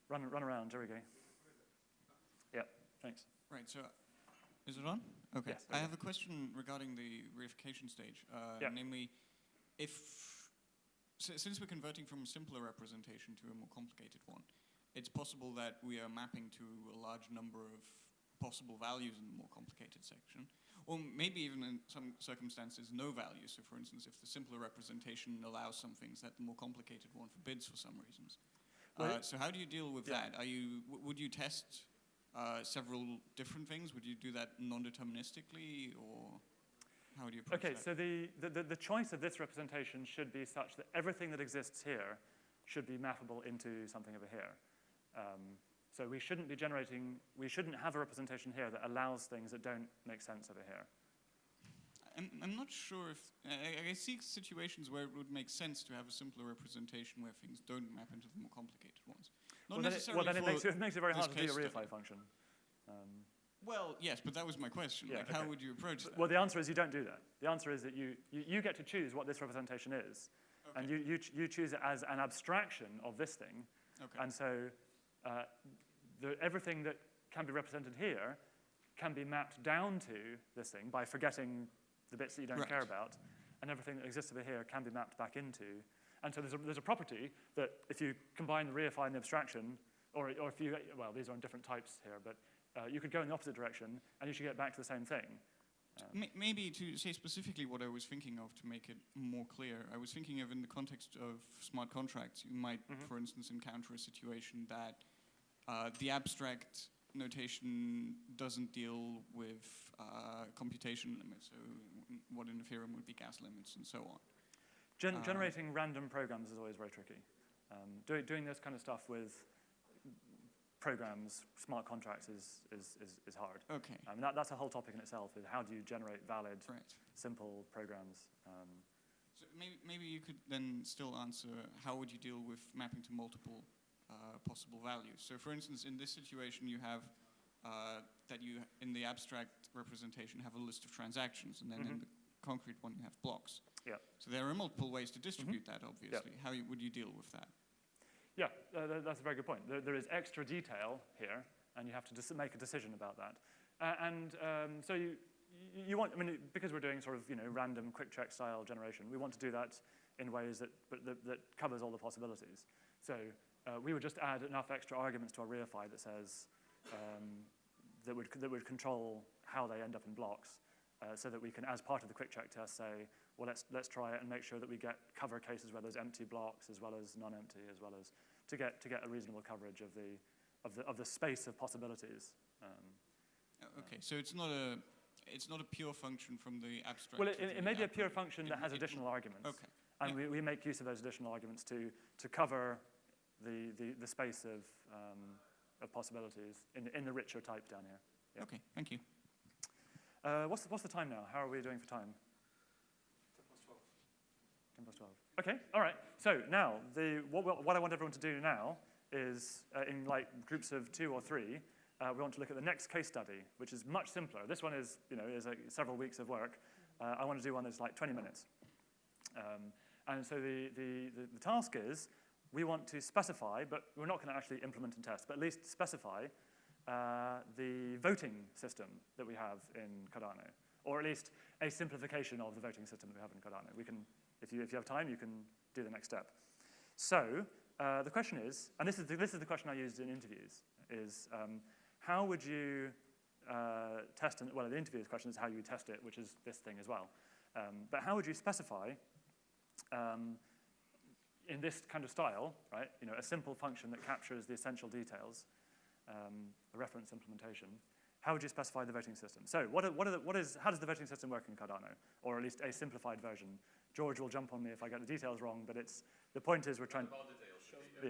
Run, run around, there we go. Thanks. Right, so is it on? Okay. Yes, I have a question regarding the reification stage. Uh, yeah. Namely, if, since we're converting from a simpler representation to a more complicated one, it's possible that we are mapping to a large number of possible values in the more complicated section, or maybe even in some circumstances no values. So for instance, if the simpler representation allows some things that the more complicated one forbids for some reasons. Uh, so how do you deal with Yeah. that? Are you, w- would you test uh, several different things? Would you do that non-deterministically, or how would you approach Okay, that? so the, the, the, the choice of this representation should be such that everything that exists here should be mappable into something over here. Um, so we shouldn't be generating, we shouldn't have a representation here that allows things that don't make sense over here. I'm, I'm not sure if I, I see situations where it would make sense to have a simpler representation where things don't map into the more complicated ones. Not well, then it, necessarily well, then it makes, it makes it very hard to do a reify study. function. Um, Well, yes, but that was my question. Yeah, like, how would you approach that? well, the answer is you don't do that. The answer is that you, you, you get to choose what this representation is, and you, you, you choose it as an abstraction of this thing, okay. And so uh, the, everything that can be represented here can be mapped down to this thing by forgetting the bits that you don't Right. care about, and everything that exists over here can be mapped back into. And so there's a, there's a property that if you combine the reify and the abstraction, or, or if you, well, these are on different types here, but uh, you could go in the opposite direction, and you should get back to the same thing. Um, Maybe to say specifically what I was thinking of to make it more clear, I was thinking of in the context of smart contracts, you might, Mhm. for instance, encounter a situation that uh, the abstract notation doesn't deal with uh, computation limits, so what in Ethereum would be gas limits and so on. Gen- Uh, generating random programs is always very tricky. Um, doing, doing this kind of stuff with programs, smart contracts, is, is, is, is hard. Okay, I mean, that, that's a whole topic in itself, is how do you generate valid, right. simple programs? Um, So maybe, maybe you could then still answer how would you deal with mapping to multiple possible values. So for instance, in this situation, you have uh, that you, in the abstract representation, have a list of transactions, and then in Mhm. the concrete one, you have blocks. Yeah. So there are multiple ways to distribute that, obviously. How you, would you deal with that? yeah, uh, tha- that's a very good point. There, there is extra detail here, and you have to make a decision about that. Uh, and um, so you, you you want, I mean, because we're doing sort of, you know, random QuickCheck style generation, we want to do that in ways that, but that, that covers all the possibilities. So uh, we would just add enough extra arguments to our reify that says, um, that, would, that would control how they end up in blocks, uh, so that we can, as part of the QuickCheck test, say, well, let's, let's try it and make sure that we get cover cases where there's empty blocks as well as non-empty, as well as to get, to get a reasonable coverage of the, of the, of the space of possibilities. Um, Uh, okay, so it's not a it's not a pure function from the abstract. well, it, it, it may be a pure function It that has additional arguments. Okay. And yeah. we, we make use of those additional arguments to, to cover the, the, the space of, um, of possibilities in, in the richer type down here. Yeah. Okay, thank you. Uh, what's, the, what's the time now? How are we doing for time? 10 plus 12. 10 plus 12. Okay, all right. So now, the, what, what I want everyone to do now is, uh, in like groups of two or three, uh, we want to look at the next case study, which is much simpler. This one is, you know, is like several weeks of work. Uh, I want to do one that's like 20 minutes. Um, and so the, the, the, the task is, we want to specify, but we're not going to actually implement and test, but at least specify uh, the voting system that we have in Cardano, or at least a simplification of the voting system that we have in Cardano. We can, if you, if you have time, you can do the next step. So uh, the question is, and this is the, this is the question I used in interviews, is um, how would you uh, test, an, well, the interviewer's question is how you test it, which is this thing as well. Um, but how would you specify um, in this kind of style, right? You know, a simple function that captures the essential details, um, a reference implementation. How would you specify the voting system? So, what, are, what, are the, what is, how does the voting system work in Cardano, or at least a simplified version? George will jump on me if I get the details wrong, but it's the point is we're trying.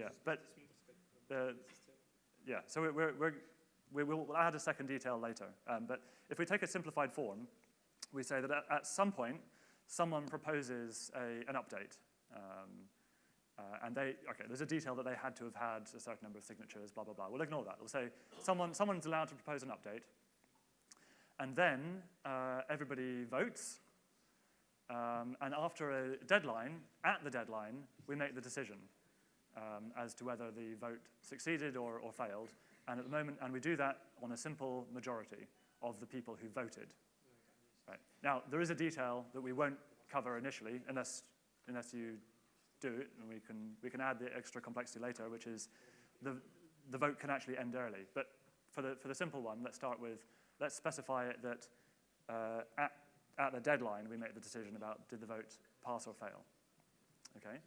Yeah, but the, yeah. So we're, we're, we're, we will we'll add a second detail later. Um, but if we take a simplified form, we say that at, at some point someone proposes a, an update. Um, uh, and they, okay, there's a detail that they had to have had a certain number of signatures, blah, blah, blah. We'll ignore that. We'll say someone, someone's allowed to propose an update. And then uh, everybody votes. Um, and after a deadline, at the deadline, we make the decision um, as to whether the vote succeeded or, or failed. And at the moment, and we do that on a simple majority of the people who voted. Right. Now, there is a detail that we won't cover initially unless, unless you do it, and we can, we can add the extra complexity later, which is the, the vote can actually end early. But for the, for the simple one, let's start with, let's specify it that uh, at, at the deadline, we make the decision about did the vote pass or fail. Okay?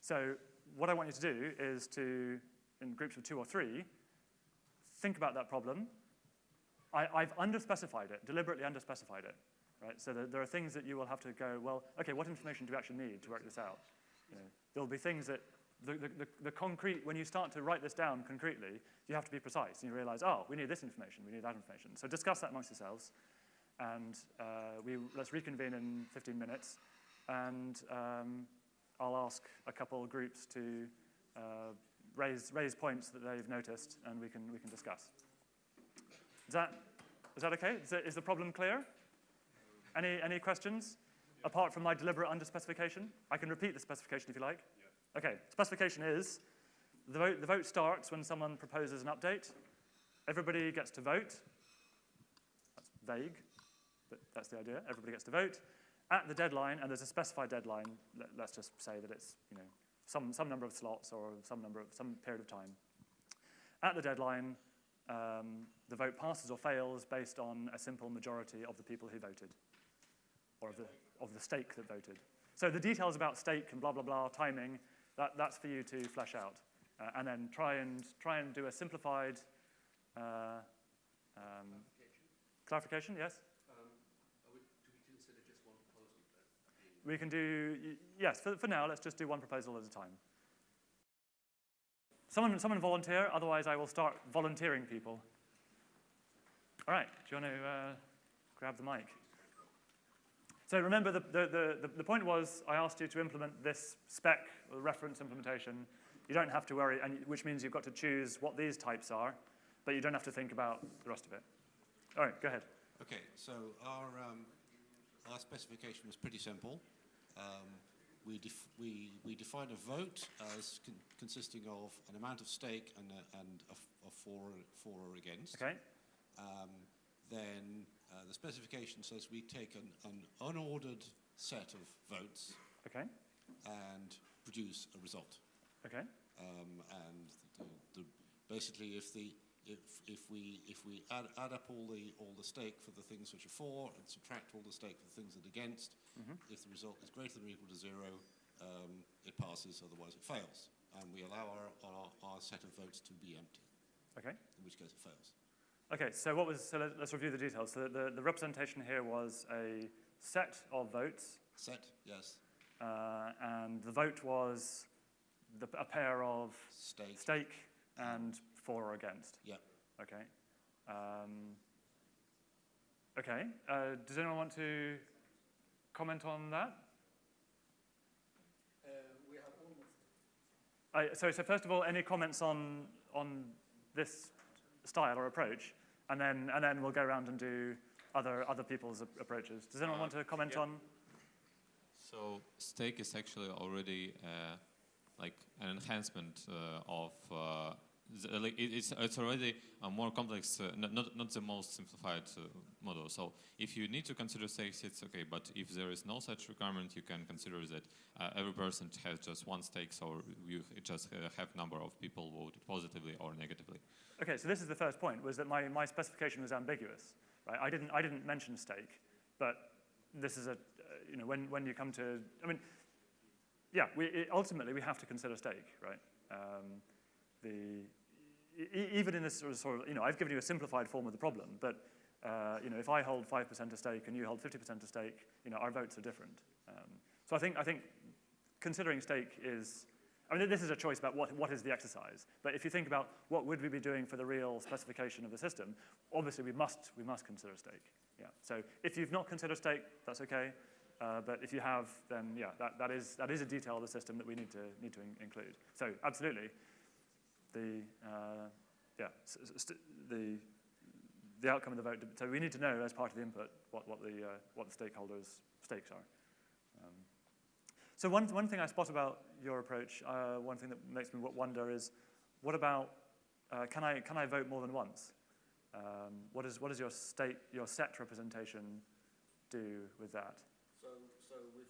So what I want you to do is to, in groups of two or three, think about that problem. I, I've underspecified it, deliberately underspecified it. Right? So there, there are things that you will have to go, well, okay, what information do we actually need to work this out? There'll be things that the, the, the, concrete, when you start to write this down concretely, you have to be precise. And you realize, oh, we need this information, we need that information. So discuss that amongst yourselves. And uh, we, let's reconvene in 15 minutes. And um, I'll ask a couple groups to uh, raise, raise points that they've noticed, and we can, we can discuss. Is that, is that okay? Is, it, is the problem clear? Any, any questions? Apart from my deliberate underspecification? I can repeat the specification if you like. Okay, specification is the vote, the vote starts when someone proposes an update. Everybody gets to vote. That's vague, but that's the idea. Everybody gets to vote at the deadline, and there's a specified deadline. Let, us just say that it's you know some, some number of slots or some number of some period of time. At the deadline, um, the vote passes or fails based on a simple majority of the people who voted, or of the, of the stake that voted. So the details about stake and blah, blah, blah, timing, that, that's for you to flesh out. Uh, and then try and, try and do a simplified uh, um, clarification. yes? Um, we, we consider just one proposal then? We can do, yes, for, for now, let's just do one proposal at a time. Someone, someone volunteer, otherwise I will start volunteering people. All right, do you want to uh, grab the mic? So remember, the, the, the, the, point was I asked you to implement this spec, or reference implementation. You don't have to worry, and, which means you've got to choose what these types are, but you don't have to think about the rest of it. All right, go ahead. Okay, so our, um, our specification was pretty simple. Um, we, def we, we defined a vote as con consisting of an amount of stake and a, and a, a for, for or against. Okay. Um, then uh, the specification says we take an, an, unordered set of votes okay. and produce a result. Okay. Um, and the, the, basically, if the if if we if we add, add up all the all the stake for the things which are for and subtract all the stake for the things that are against, mm -hmm. if the result is greater than or equal to zero, um, it passes. Otherwise, it fails. And we allow our, our, our set of votes to be empty. Okay. In which case, it fails. Okay, so what was, so let, us review the details. So the, the representation here was a set of votes. Set, yes. Uh, and the vote was the, a pair of stake, stake and for or against. Yeah. Okay. Um, okay. Uh, does anyone want to comment on that? Uh, we have almost. Uh, so, so first of all, any comments on on this style or approach, and then, and then we'll go around and do other, other people's approaches. Does anyone uh, want to comment yeah. on? So stake is actually already uh, like an enhancement uh, of uh, like it's, it's already a more complex, uh, not, not the most simplified uh, model. So if you need to consider stakes, it's okay. But if there is no such requirement, you can consider that uh, every person has just one stake, so you just uh, have number of people voted positively or negatively. Okay, so this is the first point, was that my, my specification was ambiguous. Right? I, didn't, I didn't mention stake, but this is a, uh, you know, when, when you come to, I mean, yeah, we, it, ultimately we have to consider stake, right? Um, the, even in this sort of, sort of, you know, I've given you a simplified form of the problem, but uh, you know, if I hold 5% of stake and you hold 50% of stake, you know, our votes are different. Um, so I think, I think considering stake is, I mean, this is a choice about what, what is the exercise. But if you think about what would we be doing for the real specification of the system, obviously we must, we must consider stake. Yeah. So if you've not considered stake, that's okay. Uh, but if you have, then yeah, that, that, is, that is a detail of the system that we need to, need to in include. So absolutely, the, uh, yeah, the, the outcome of the vote. So we need to know as part of the input what, what, the, uh, what the stakeholders' stakes are. Um, so one, one thing I spot about your approach, uh, one thing that makes me wonder is, what about, uh, can, I, can I vote more than once? Um, what, is, what does your, state, your set representation do with that? So, so with...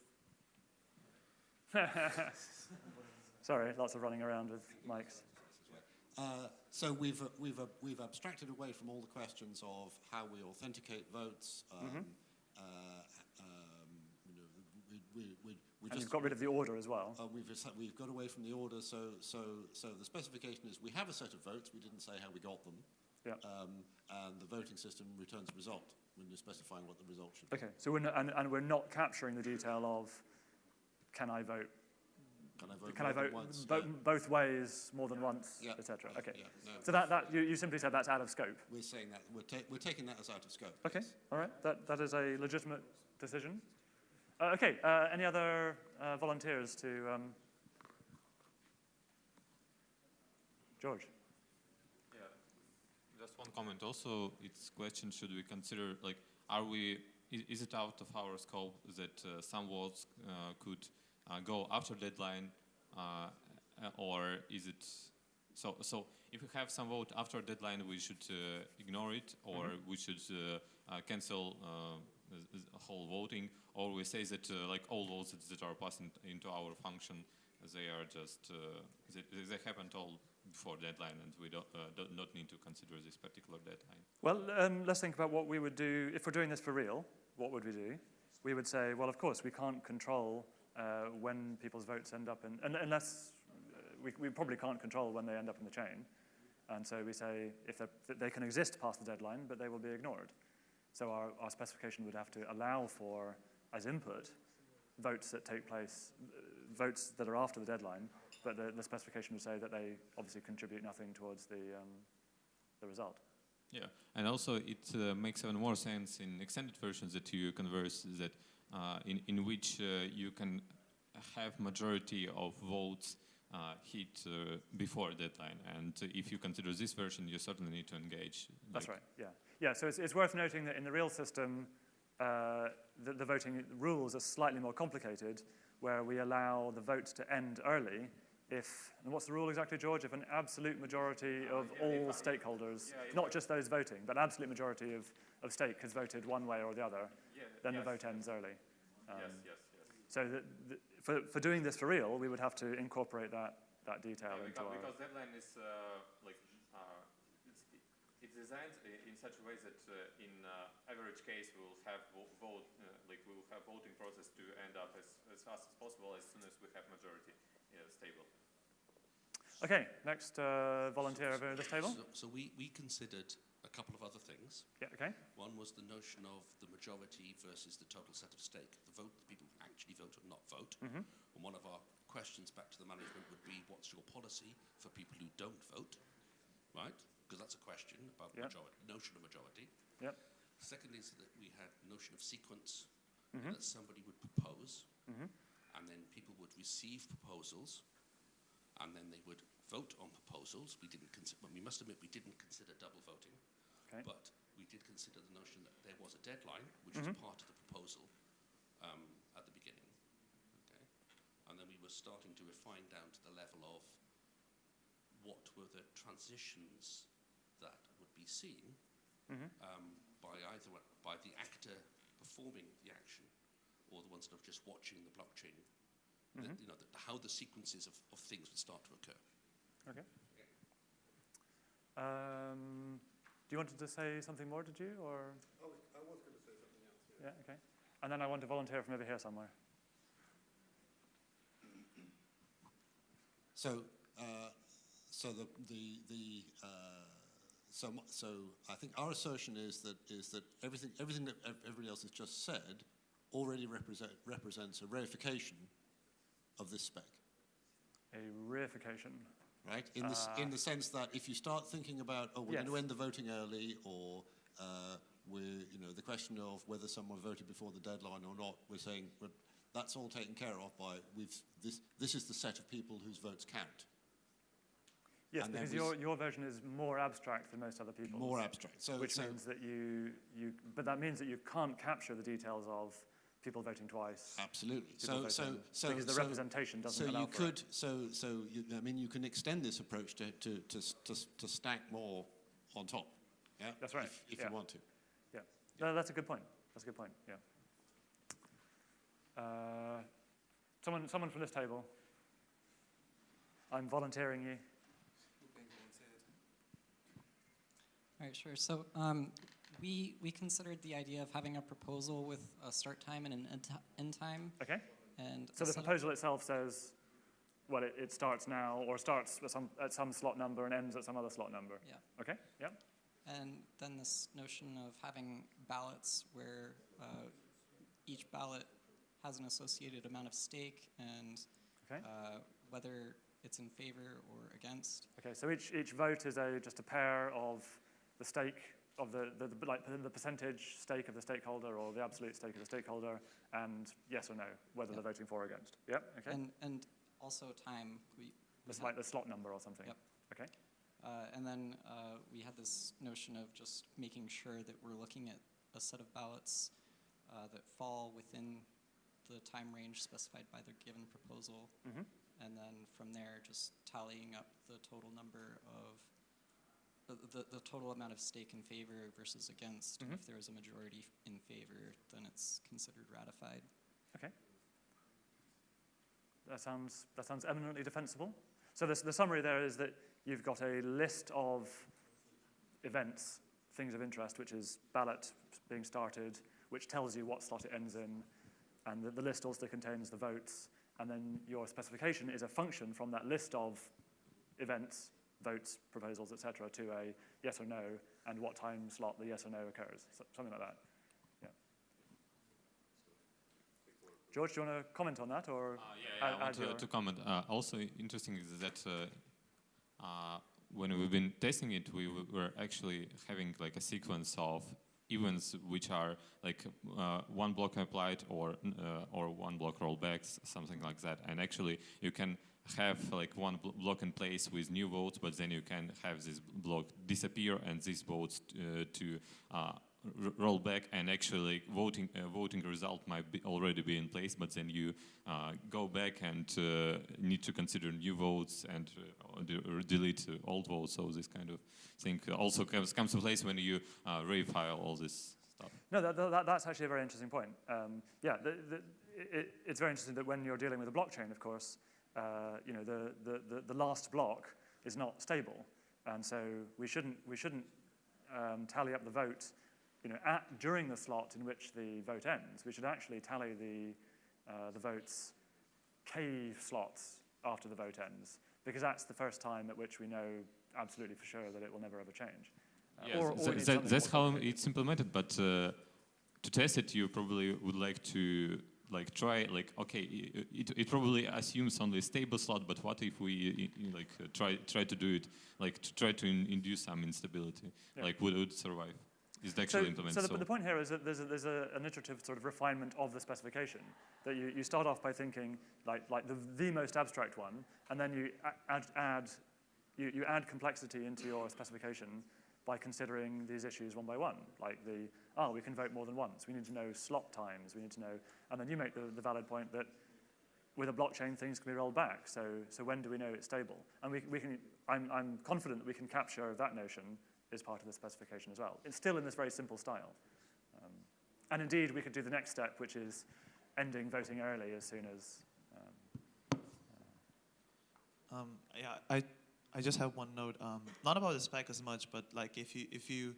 Sorry, lots of running around with mics. Uh, so we've, we've, we've abstracted away from all the questions of how we authenticate votes. Um, Mm-hmm. uh, um, you know, we, we, we, we And just, you've got rid of the order as well. uh, we've, we've got away from the order, so, so, so the specification is we have a set of votes, we didn't say how we got them. Yeah. Um, and the voting system returns a result when you're specifying what the result should be. Okay, so we're not, and, and we're not capturing the detail of can I vote, Can I vote can I vote once? bo- Yeah. both ways more than once, Yeah. etc. Yeah, Okay. yeah, no. So that, that you, you simply said that's out of scope. We're saying that, we're, ta- we're taking that as out of scope. Okay, yes. all right, that, that is a legitimate decision. Uh, okay, uh, any other uh, volunteers to, um, George? Yeah, just one comment. Also, it's question: Should we consider like, are we? Is, is it out of our scope that uh, some votes uh, could go after deadline, uh, uh, or is it? So, so if we have some vote after deadline, we should uh, ignore it, or we should uh, uh, cancel uh, whole voting, or we say that uh, like all votes that, are passing into our function, they are just uh, they, they happened all before deadline, and we don't, uh, do not need to consider this particular deadline. Well, um, let's think about what we would do if we're doing this for real. What would we do? We would say, well, of course, we can't control uh, when people's votes end up in, un unless uh, we, we probably can't control when they end up in the chain. And so we say if they can exist past the deadline, but they will be ignored. So our, our specification would have to allow for, as input, votes that take place, uh, votes that are after the deadline, but the, the specification would say that they obviously contribute nothing towards the, um, the result. Yeah, and also it uh, makes even more sense in extended versions that you converse that in in which uh, you can have majority of votes uh, hit uh, before deadline, and if you consider this version, you certainly need to engage. That's like, right, yeah. Yeah, so it's, it's worth noting that in the real system, uh, the, the voting rules are slightly more complicated, where we allow the vote to end early if, and what's the rule exactly, George? If an absolute majority of all stakeholders, not just those voting, but an absolute majority of, of stake has voted one way or the other, then the vote ends early. Um, yes, yes, yes. So that, that for, for doing this for real, we would have to incorporate that, that detail Yeah, into because, our... because deadline is uh, like uh, it's, it's designed in such a way that uh, in uh, average case we will have vote uh, like we will have voting process to end up as, as fast as possible as soon as we have majority uh, stable. Okay, next uh, volunteer over this table. So, so we, we considered a couple of other things. Yeah, okay. One was the notion of the majority versus the total set of stake, the vote, the people who actually vote or not vote. Mhm. And one of our questions back to the management would be, what's your policy for people who don't vote, right? Because that's a question about Yep. majority, notion of majority. Yep. Secondly, is that we had notion of sequence, Mhm. that somebody would propose, Mhm. and then people would receive proposals, and then they would vote on proposals. We didn't consider, well, we must admit, we didn't consider double voting. Okay. But we did consider the notion that there was a deadline, which Mhm. was part of the proposal um, at the beginning. Okay? And then we were starting to refine down to the level of what were the transitions that would be seen Mhm. um, by either by the actor performing the action or the ones that are just watching the blockchain. That, Mhm. you know, the, how the sequences of, of things would start to occur. Okay. Um, do you want to say something more, did you, or? I was, I was going to say something else. Yeah, okay. And then I want to volunteer from over here somewhere. So, uh, so the, the, the, uh, so, so I think our assertion is that, is that everything, everything that everybody else has just said already represent, represents a reification of this spec, A reification. Right? In the, s- in the sense that if you start thinking about, oh, we're going to end the voting early, or uh, we're, you know, the question of whether someone voted before the deadline or not, we're saying, well, that's all taken care of by, we've, this, this is the set of people whose votes count. Yes, And because your, your version is more abstract than most other people's. More abstract. So, Which so means that you, you, but that means that you can't capture the details of people voting twice. absolutely. So, so, voting- so, Because the so, representation doesn't so allow you for could, it. so, so you, I mean, you can extend this approach to, to, to, to, to stack more on top. Yeah, That's right, If, if yeah. you want to. Yeah, no, that's a good point. That's a good point, yeah. Uh, Someone, someone from this table. I'm volunteering you. All right, sure. So um, we, we considered the idea of having a proposal with a start time and an end, end time. Okay. And So the proposal itself says, well, it, it starts now or starts at some, at some slot number and ends at some other slot number. Yeah. Okay, yeah. And then this notion of having ballots where uh, each ballot has an associated amount of stake and Okay. uh, whether it's in favor or against. Okay, so each, each vote is a, just a pair of the stake of the, the, the, like the percentage stake of the stakeholder or the absolute stake of the stakeholder and yes or no, whether Yeah. they're voting for or against. Yep, okay. And, and also time. We, we had- like the slot number or something. Yep. Okay. Uh, and then uh, we had this notion of just making sure that we're looking at a set of ballots uh, that fall within the time range specified by the given proposal. Mhm. And then from there, just tallying up the total number of, the, the, the total amount of stake in favor versus against. And Mhm. if there is a majority in favor, then it's considered ratified. Okay. That sounds, that sounds eminently defensible. So this, the summary there is that you've got a list of events, things of interest, which is ballot being started, which tells you what slot it ends in, and the, the list also contains the votes, and then your specification is a function from that list of events, votes, proposals, etc., to a yes or no, and what time slot the yes or no occurs, so, something like that. Yeah. George, do you want to comment on that, or? Uh, yeah, yeah, add- I want to, to comment. Uh, also interesting is that uh, uh, when we've been testing it, we w- were actually having like a sequence of events which are like uh, one block applied or uh, or one block rollbacks, something like that. And actually, you can have like one bl- block in place with new votes, but then you can have this block disappear and these votes uh, to uh, roll back and actually voting uh, voting result might be already be in place, but then you uh, go back and uh, need to consider new votes and uh, delete old votes. So this kind of thing also comes comes to place when you uh, reify all this stuff. No, that, that, that's actually a very interesting point. Um, yeah, the, the, it, it's very interesting that when you're dealing with a blockchain, of course, uh, you know, the, the, the, the last block is not stable. And so we shouldn't, we shouldn't um, tally up the vote you know, at, during the slot in which the vote ends. We should actually tally the, uh, the votes K slots after the vote ends, because that's the first time at which we know absolutely for sure that it will never ever change. Uh, Yes, or- or that- that's how it's implemented. But uh, to test it, you probably would like to like try like okay, it, it probably assumes only stable slot. But what if we like uh, try try to do it like to try to in, induce some instability? Yeah. Like would it survive? Is it So, actually so implemented? the, the point here is that there's, a, there's a, an iterative sort of refinement of the specification. That you, you start off by thinking like, like the, the most abstract one, and then you add, add you, you add complexity into your specification by considering these issues one by one. Like the, oh, we can vote more than once. We need to know slot times. We need to know, and then you make the, the valid point that with a blockchain, things can be rolled back. So, so when do we know it's stable? And we, we can, I'm, I'm confident that we can capture that notion as part of the specification as well. It's still in this very simple style. Um, and indeed, we could do the next step, which is ending voting early as soon as. Um, Um, yeah, I, I just have one note. Um, not about the spec as much, but like if you if you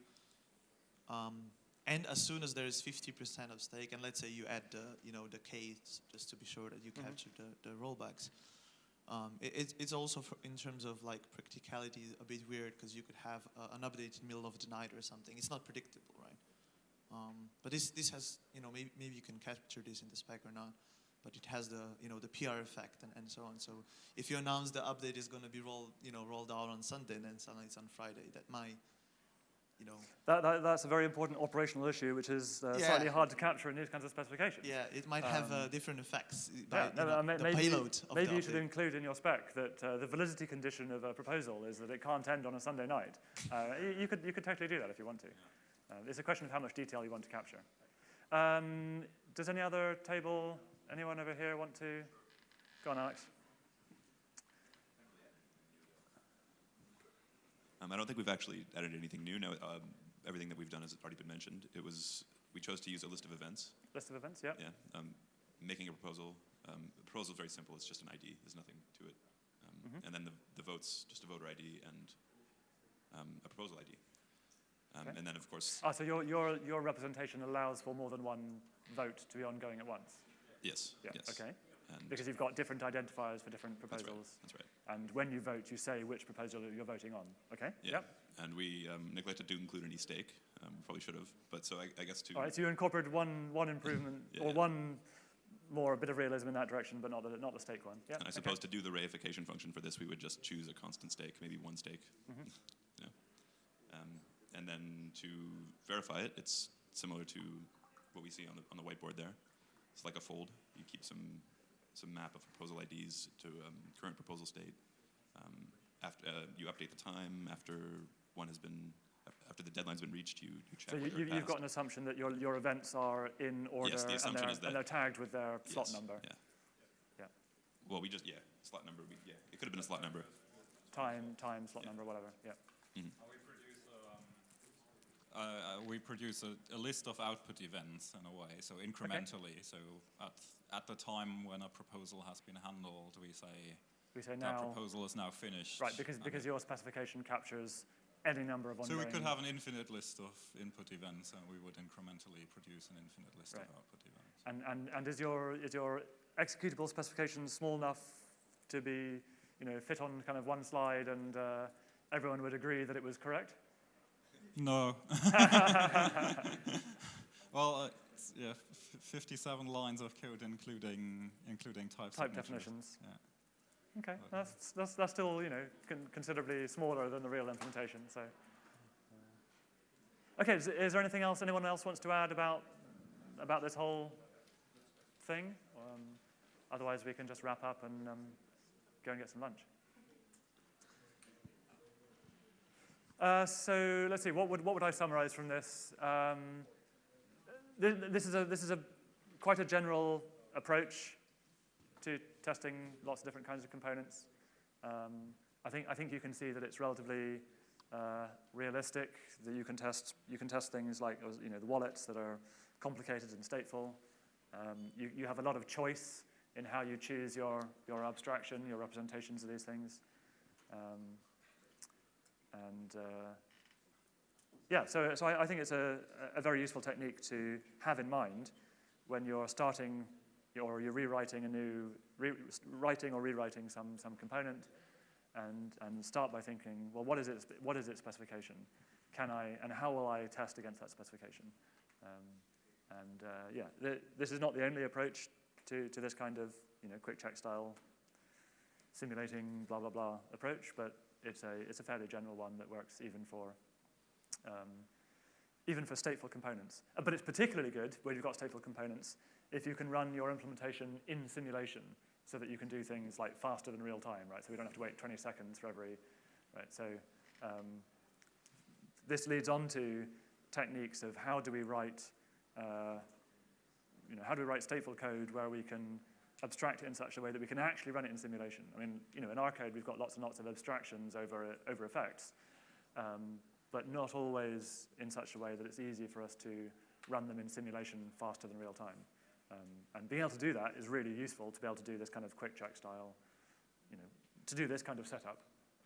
um, and as soon as there is 50% of stake, and let's say you add the you know the K's just to be sure that you Mhm. capture the, the rollbacks. Um, it, it's- it's also for, in terms of like practicality a bit weird because you could have uh, an update in the middle of the night or something. It's not predictable, right? Um, but this this has you know maybe maybe you can capture this in the spec or not but it has the you know the PR effect and, and so on. So if you announce the update is going to be rolled you know rolled out on Sunday, then suddenly it's on Friday. That might you know that, that, that's a very important operational issue, which is uh, Yeah. slightly hard to capture in these kinds of specifications. yeah it might have uh, Um, different effects by Yeah, you no, know, no, may- the maybe, payload of maybe the you should include in your spec that uh, the validity condition of a proposal is that it can't end on a Sunday night. Uh, you, you could, you could totally do that if you want to. Uh, it's a question of how much detail you want to capture. Um, does any other table, anyone over here want to? Go on, Alex. Um, I don't think we've actually added anything new. No, um, everything that we've done has already been mentioned. It was we chose to use a list of events. List of events, yeah. Yeah, um, making a proposal. Um, the proposal is very simple. It's just an ID. There's nothing to it. Um, Mhm. And then the, the votes, just a voter ID and um, a proposal ID. Um, Okay. And then, of course, Ah, so your, your, your representation allows for more than one vote to be ongoing at once? Yes, Yeah, yes. okay. And Because you've got different identifiers for different proposals. that's right. That's right. And when you vote, you say which proposal you're voting on. Okay? Yeah. Yep. And we um, neglected to include any stake. Um, probably should have. But so I, I guess to All right, so you incorporated one, one improvement, Yeah, or yeah. one more, a bit of realism in that direction, but not the, not the stake one. Yeah. And I okay. suppose to do the reification function for this, we would just choose a constant stake, maybe one stake. Mm -hmm. yeah. Um, and then to verify it, it's similar to what we see on the, on the whiteboard there. It's like a fold. You keep some, some map of proposal IDs to um, current proposal state. Um, after, uh, you update the time after one has been, after the deadline's been reached, you, you check So you, whether you, it you've passed. got an assumption that your, your events are in order yes, the and, assumption they're, is that- and they're tagged with their slot number, Yeah. Yeah. Well, we just, yeah, slot number, we, yeah, it could have been a slot number. time, time, slot Yeah. number, whatever. Yeah. Produce, um, uh, uh, we produce a, a list of output events in a way, so incrementally. So at, at the time when a proposal has been handled, we say We say now, that proposal is now finished. right, because, because your specification captures any number of so we could have an infinite list of input events, and we would incrementally produce an infinite list Right. of output events. And, and, and is your, is your executable specification small enough to be, you know, fit on kind of one slide and uh, everyone would agree that it was correct? No. well, uh, it's, yeah, f- 57 lines of code, including including type, Type definitions. Yeah. Okay, Okay. that's, that's, that's still, you know, con- considerably smaller than the real implementation, so. Okay, is, is there anything else anyone else wants to add about, about this whole thing? Um, otherwise, we can just wrap up and um, go and get some lunch. Uh, so let's see, what would, what would I summarize from this? Um, th- this, is a, this is a quite a general approach to testing lots of different kinds of components. Um, I, think, I think you can see that it's relatively uh, realistic, that you can test, you can test things like you know, the wallets that are complicated and stateful. Um, you, you have a lot of choice in how you choose your, your abstraction, your representations of these things. And uh, yeah, so, so I, I think it's a, a very useful technique to have in mind when you're starting or you're rewriting a new, re writing or rewriting some, some component and, and start by thinking, well, what is, its, what is its specification? Can I, and how will I test against that specification? Um, and uh, yeah, th this is not the only approach to, to this kind of, you know, QuickCheck style simulating blah, blah, blah approach, but it's a, it's a fairly general one that works even for, um, even for stateful components. Uh, But it's particularly good where you've got stateful components if you can run your implementation in simulation so that you can do things like faster than real time, right? So we don't have to wait 20 seconds for every, right? So um, this leads on to techniques of how do we write, uh, you know, how do we write stateful code where we can abstract it in such a way that we can actually run it in simulation. I mean, you know, in our code, we've got lots and lots of abstractions over, over effects, um, but not always in such a way that it's easy for us to run them in simulation faster than real time. Um, and being able to do that is really useful to be able to do this kind of QuickCheck style, you know, to do this kind of setup.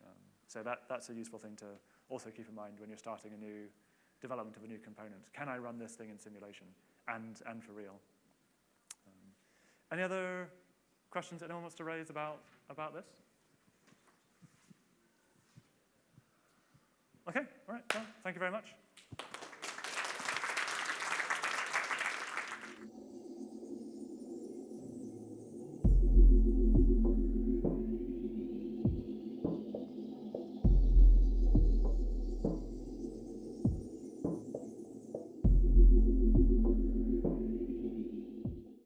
Um, so that, that's a useful thing to also keep in mind when you're starting a new development of a new component. Can I run this thing in simulation and, and for real? Any other questions anyone wants to raise about, about this? Okay, all right, well, thank you very much.